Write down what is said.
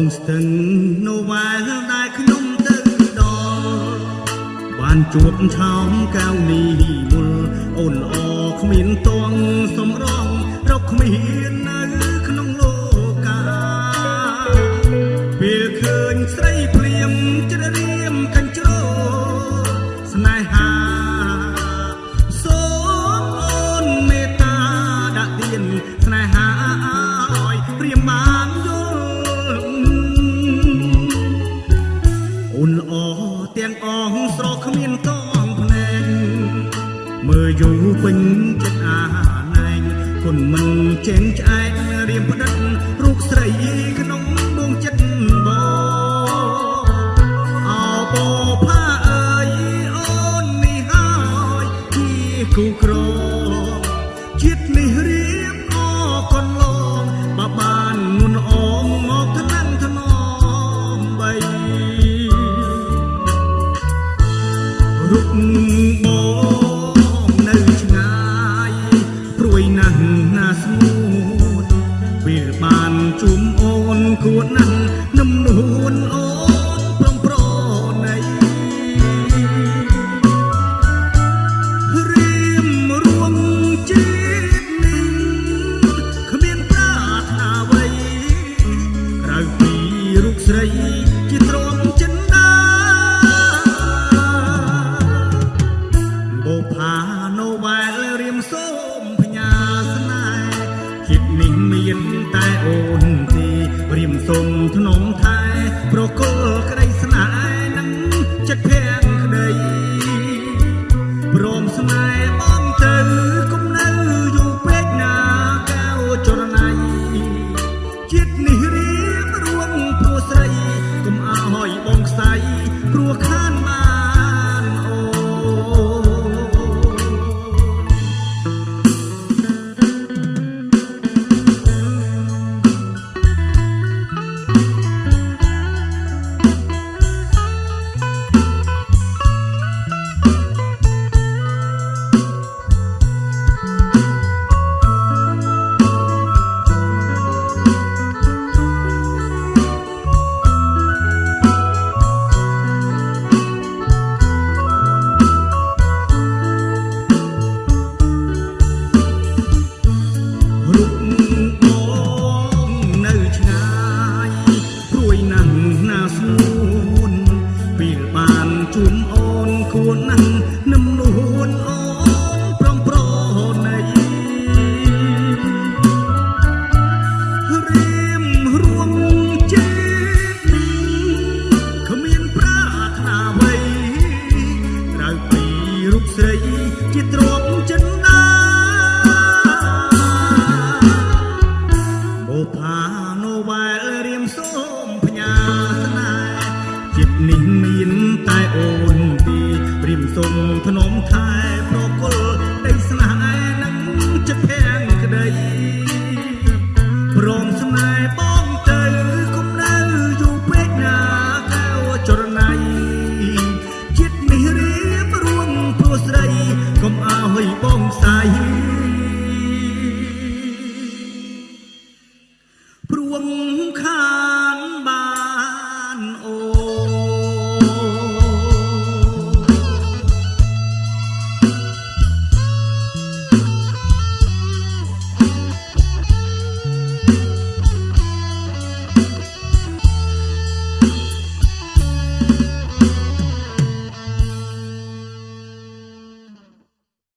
ងស្ទឹងនៅវែលដែលខ្ញុំទៅដល់បានជួបឆោមកៅនេះមុលអូនល្អគ្មានតងសំរងរកគ្មាននៅក្នុងលោកាពេលឃើញស្រី នល្អទាំងអងស្រកគ្មានតងភ្នែកមើលយូរពេញចិត្តអាណែងគុណមិនចេញឆ្អែករៀមផ្ដិតរូបស្រីក្នុងដួងចិត្តបងអោបផាអើយអូននេះហើយជាគូក្រ រុ សូមផ្ញើស្នេហ៍ចិត្តនេះមានតែអូនទីរៀមសូមធ្នមថែប្រគល់ក្តីស្នេហ៍ តែអូនទីរៀមសូមធ្នមថែប្រគល់ដីស្នេហ៍នឹងចិត្តភាំងក្តីព្រមស្នេហ៍បងទៅគុំនៅយូរពេកណាកៅចរណៃចិត្តនេះរៀបរួមព្រោះស្រីកុំឲ្យបងស្័យព្រួងខា